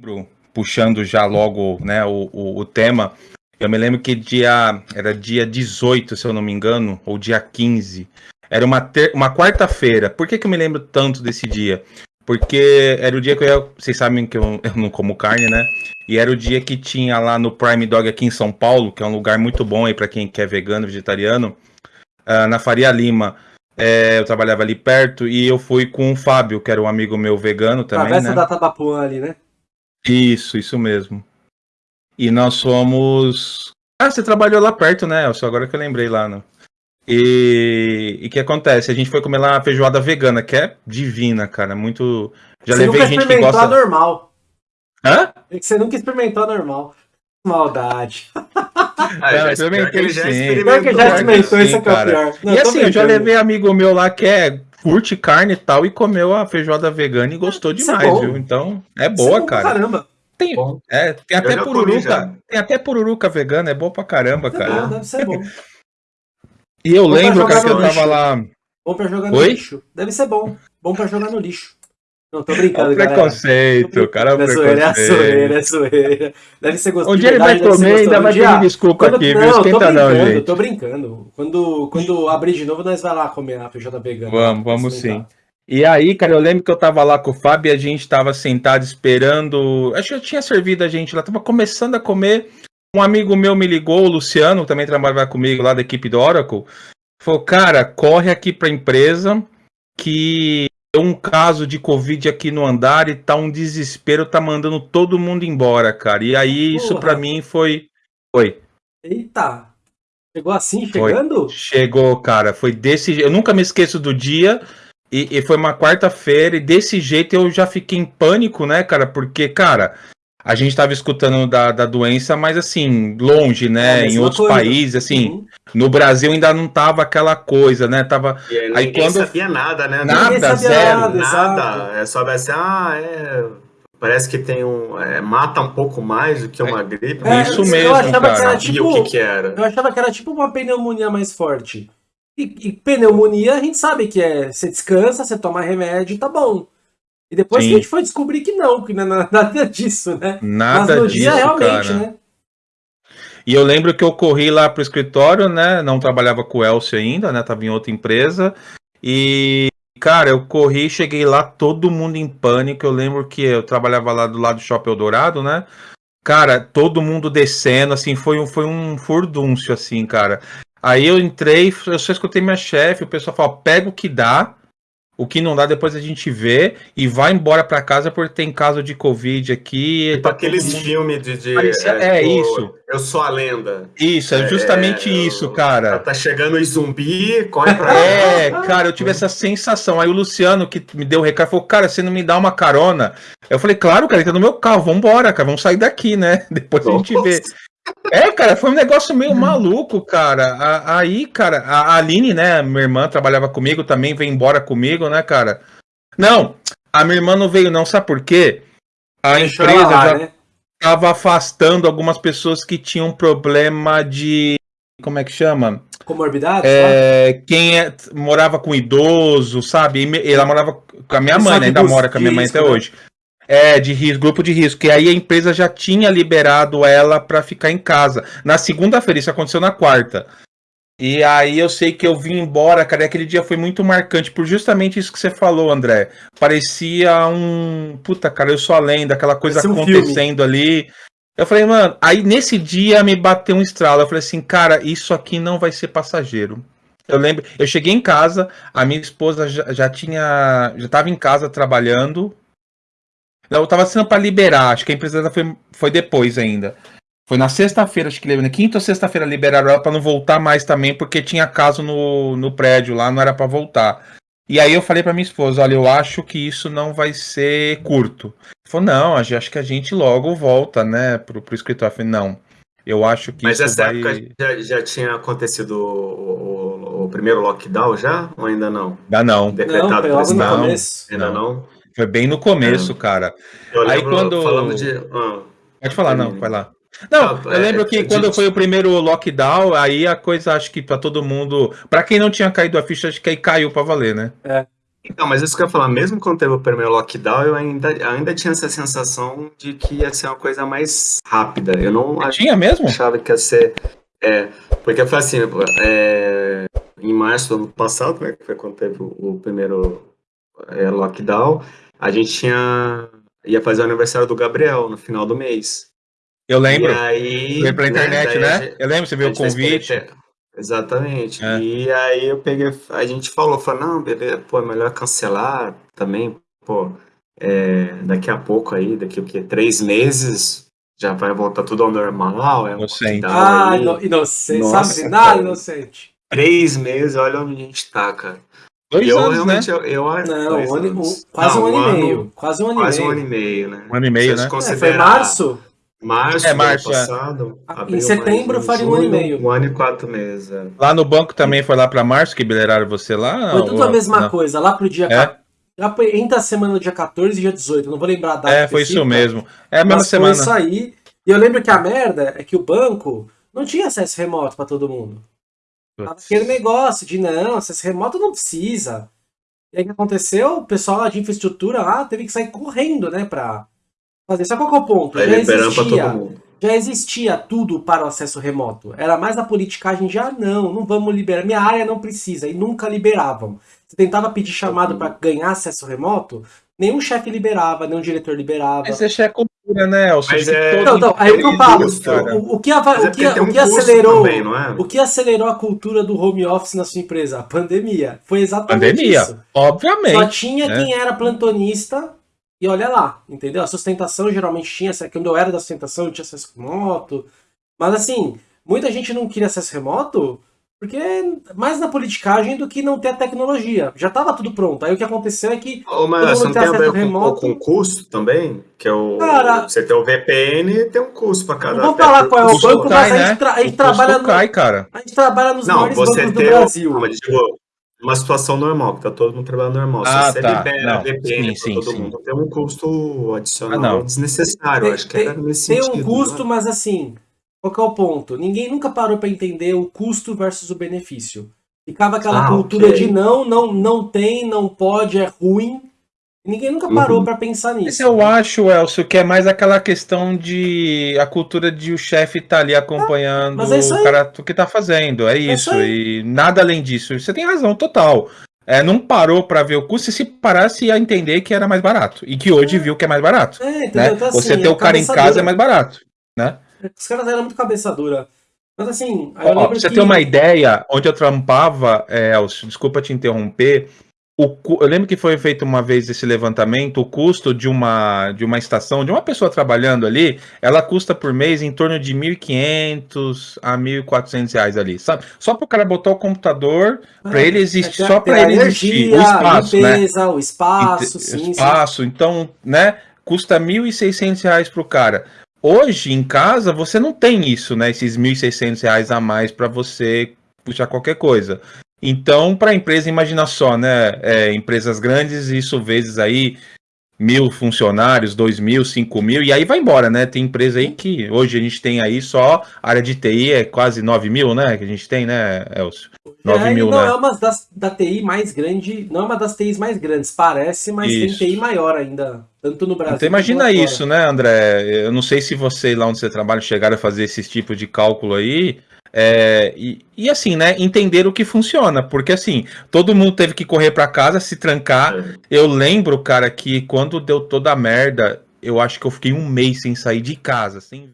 lembro, puxando já logo né, o, o, o, tema, eu me lembro que dia era dia 18, se eu não me engano, ou dia 15. Era uma, ter, uma quarta-feira. Por que, que eu me lembro tanto desse dia? Porque era o dia que eu ia. Vocês sabem que eu, eu não como carne, né? E era o dia que tinha lá no Prime Dog aqui em São Paulo, que é um lugar muito bom aí para quem quer vegano, vegetariano, uh, na Faria Lima. É, eu trabalhava ali perto e eu fui com o Fábio, que era um amigo meu vegano também. Travessa né? da Tabapuã ali, né? Isso, isso mesmo. E nós fomos. Ah, você trabalhou lá perto, né? Só agora que eu lembrei lá, né? E o que acontece? A gente foi comer lá uma feijoada vegana, que é divina, cara. Muito. Já você levei gente que gosta. normal. Hã? É que você nunca experimentou a normal. Maldade. Ah, já experimentei já experimentou. que já experimentou, isso é, é pior. Não, e assim, eu já levei amigo meu lá que é curte carne e tal e comeu a feijoada vegana e gostou isso é demais, é viu? Então, é boa, é cara. Caramba. Tem, é, tem até pururuca, tem até pururuca vegana, é bom pra caramba, é cara. Bom, deve ser bom. e eu bom lembro, cara, que eu tava lá. Bom pra jogar no Oi? lixo. Deve ser bom. Bom pra jogar no lixo. Não, tô brincando, cara. preconceito, cara. É preconceito. É zoeira, é zoeira. Deve ser gostoso. Um dia ele vai comer e ainda vai pedir desculpa quando, aqui, não, viu? Esquenta não, gente. Tô brincando. Quando, quando abrir de novo, nós vai lá comer a feijoada vegana. Vamos, vamos sim. E aí, cara, eu lembro que eu tava lá com o Fábio e a gente tava sentado esperando. Acho que eu tinha servido a gente lá, tava começando a comer. Um amigo meu me ligou, o Luciano, que também trabalha comigo lá da equipe do Oracle. Falou, cara, corre aqui pra empresa que um caso de Covid aqui no andar e tá um desespero, tá mandando todo mundo embora, cara. E aí isso para mim foi. Foi. Eita! Chegou assim, chegando? Foi. Chegou, cara. Foi desse Eu nunca me esqueço do dia. E, e foi uma quarta-feira, e desse jeito eu já fiquei em pânico, né, cara? Porque, cara, a gente estava escutando da, da doença, mas assim, longe, né? É em outros coisa. países, assim. Uhum. No Brasil ainda não tava aquela coisa, né? Tava. E aí, aí quando sabia nada, né? Nada, zero. Nada, nada. É só assim, ah, é. Parece que tem um. É, mata um pouco mais do que uma é, gripe. É, isso mesmo. Eu achava cara. que era tipo. O que, que era. Eu achava que era tipo uma pneumonia mais forte. E, e, pneumonia a gente sabe que é. Você descansa, você toma remédio e tá bom. E depois Sim. que a gente foi descobrir que não, que não é nada disso, né? Nada Mas no disso, dia realmente, cara. né? E eu lembro que eu corri lá pro escritório, né? Não trabalhava com o Elcio ainda, né? Tava em outra empresa. E, cara, eu corri, cheguei lá, todo mundo em pânico. Eu lembro que eu trabalhava lá do lado do Shopping Eldorado, né? Cara, todo mundo descendo, assim, foi um, foi um furdúncio, assim, cara. Aí eu entrei, eu só escutei minha chefe, o pessoal falou, pega o que dá, o que não dá, depois a gente vê e vai embora para casa porque tem caso de Covid aqui. Tipo tá aqueles mundo... filmes de. de Parecia... é, é tipo, isso. Eu sou a lenda. Isso, é justamente é, isso, cara. Tá chegando o zumbi, corre pra É, cara, eu tive essa sensação. Aí o Luciano, que me deu o recado, falou: Cara, você não me dá uma carona? Eu falei: Claro, cara, ele tá no meu carro, vambora, cara, vamos sair daqui, né? Depois Nossa. a gente vê. É, cara, foi um negócio meio maluco, cara. Aí, cara, a Aline, né, minha irmã trabalhava comigo, também veio embora comigo, né, cara? Não, a minha irmã não veio não, sabe por quê? A Deixou empresa lá, já né? tava afastando algumas pessoas que tinham problema de como é que chama? Comorbidade? É, quem é, morava com idoso, sabe? Ela morava com a minha mãe, né? ainda mora com a minha mãe até né? hoje. É, de risco, grupo de risco. E aí a empresa já tinha liberado ela para ficar em casa. Na segunda-feira, isso aconteceu na quarta. E aí eu sei que eu vim embora, cara, e aquele dia foi muito marcante por justamente isso que você falou, André. Parecia um. Puta, cara, eu sou a lenda, aquela coisa um acontecendo filme. ali. Eu falei, mano, aí nesse dia me bateu um estralo. Eu falei assim, cara, isso aqui não vai ser passageiro. Eu lembro, eu cheguei em casa, a minha esposa já, já tinha. já estava em casa trabalhando, eu tava sendo para liberar, acho que a empresa foi, foi depois ainda. Foi na sexta-feira, acho que na quinta ou sexta-feira liberaram ela para não voltar mais também, porque tinha caso no, no prédio lá, não era para voltar. E aí eu falei para minha esposa, olha, eu acho que isso não vai ser curto. Falou, não, acho que a gente logo volta, né, pro, pro escritório. Eu falei, não, eu acho que Mas isso essa vai... época já, já tinha acontecido o, o, o, primeiro lockdown já, ou ainda não? Ainda não. Decretado não, não, não, ainda não. não. Foi bem no começo, é. cara. Eu Aí quando. Falando de... Ah, Pode falar, não, vai lá. Não, ah, eu lembro é, que quando foi o primeiro lockdown, aí a coisa acho que para todo mundo. para quem não tinha caído a ficha, acho que aí caiu para valer, né? É. Então, mas isso que eu ia falar, mesmo quando teve o primeiro lockdown, eu ainda, ainda tinha essa sensação de que ia ser uma coisa mais rápida. Eu não tinha mesmo? achava que ia ser. É, porque foi assim, é, em março do ano passado, né, que foi quando teve o, o primeiro é, lockdown, a gente tinha ia fazer o aniversário do Gabriel no final do mês. Eu lembro. E aí, Foi pela internet, né? né? Eu lembro, você viu o convite. Exatamente. É. E aí eu peguei, a gente falou, falou, não, beleza, pô, é melhor cancelar também, pô, é, daqui a pouco aí, daqui o quê? Três meses já vai voltar tudo ao normal. É inocente. Ah, inocente, Nossa, sabe nada cara. inocente. Três meses, olha onde a gente tá, cara. Dois eu, anos, né? Eu, eu, não, um ano, um, quase não, um ano e meio. Quase um ano quase e meio. um ano e meio, né? Um ano e meio, né? É, foi março? Março, é, março é. passado. É. Em setembro faria um ano e meio. Um ano e quatro meses. É. Lá no banco também foi lá para março que bileraram você lá? Foi tudo ou... a mesma não. coisa. Lá pro dia. É? Lá entre a semana do dia 14 e dia 18. Não vou lembrar a data. É, foi isso mesmo. É a mesma semana. Foi isso aí. E eu lembro que a merda é que o banco não tinha acesso remoto para todo mundo. Tava aquele negócio de não, acesso remoto não precisa. E aí o que aconteceu? O pessoal lá de infraestrutura lá teve que sair correndo, né, pra fazer. Só qual é o ponto? Já existia, já existia tudo para o acesso remoto. Era mais a politicagem de, ah, não, não vamos liberar. Minha área não precisa. E nunca liberavam. Você tentava pedir chamado para ganhar acesso remoto, nenhum chefe liberava, nenhum diretor liberava. Mas isso é cultura, né, Elcio? Mas é... Não, não, aí o que eu falo, o, o, que, a, o, que, o que acelerou também, é? o que acelerou a cultura do home office na sua empresa? A pandemia. Foi exatamente pandemia, isso. obviamente. Só tinha né? quem era plantonista e olha lá, entendeu? A sustentação geralmente tinha, quando eu era da sustentação eu tinha acesso remoto, mas assim, muita gente não queria acesso remoto porque mais na politicagem do que não ter a tecnologia. Já estava tudo pronto. Aí o que aconteceu é que. Ô, mas você não tem a ver remoto... com, com custo também? Que é o. Cara, você tem o VPN tem um custo para cada. Vou falar qual é o banco, cai, mas a gente, né? tra a gente trabalha. No... Cai, cara. A gente trabalha nos não, maiores você bancos tem do Brasil. Não, mas digo, uma situação normal, que tá todo mundo trabalhando normal. Ah, Se você tá. libera não, VPN sim, para todo sim. mundo, tem um custo adicional ah, desnecessário. Tem, acho que era nesse tem sentido. Tem um custo, né? mas assim, qual que é o ponto? Ninguém nunca parou para entender o custo versus o benefício. Ficava aquela ah, cultura okay. de não, não, não tem, não pode, é ruim. Ninguém nunca parou uhum. para pensar nisso. Mas eu acho, Elcio, que é mais aquela questão de a cultura de o chefe estar tá ali acompanhando ah, é o cara que tá fazendo. É, é isso. isso e nada além disso. Você tem razão total. É, não parou para ver o custo e se parasse ia entender que era mais barato. E que hoje é. viu que é mais barato. É, né? então, assim, Você ter o cara em casa é mais barato. Né? Os caras eram muito cabeça dura. Mas assim, Ó, pra você que... ter uma ideia, onde eu trampava, é, Elcio, desculpa te interromper, o, eu lembro que foi feito uma vez esse levantamento, o custo de uma, de uma estação, de uma pessoa trabalhando ali, ela custa por mês em torno de 1.500 a 1.400 reais ali, sabe? Só para o cara botar o computador, para ah, ele existir, é, só para ele existir, o espaço, limpeza, né? o espaço, sim, espaço, sim. então, né, custa 1.600 reais para o cara. Hoje, em casa, você não tem isso, né? Esses 1.600 reais a mais para você puxar qualquer coisa. Então, para a empresa, imagina só, né? É, empresas grandes, isso vezes aí mil funcionários, dois mil, cinco mil, e aí vai embora, né? Tem empresa aí que hoje a gente tem aí só área de TI é quase nove mil, né? Que a gente tem, né, Elcio? 9 é, mil, não né? é uma das, da TI mais grande, não é uma das TIs mais grandes, parece, mas isso. tem TI maior ainda, tanto no Brasil. Então imagina isso, né, André? Eu não sei se você lá onde você trabalha chegaram a fazer esse tipo de cálculo aí, é, e, e, assim, né, entender o que funciona, porque assim, todo mundo teve que correr para casa, se trancar. É. Eu lembro, cara, que quando deu toda a merda, eu acho que eu fiquei um mês sem sair de casa, sem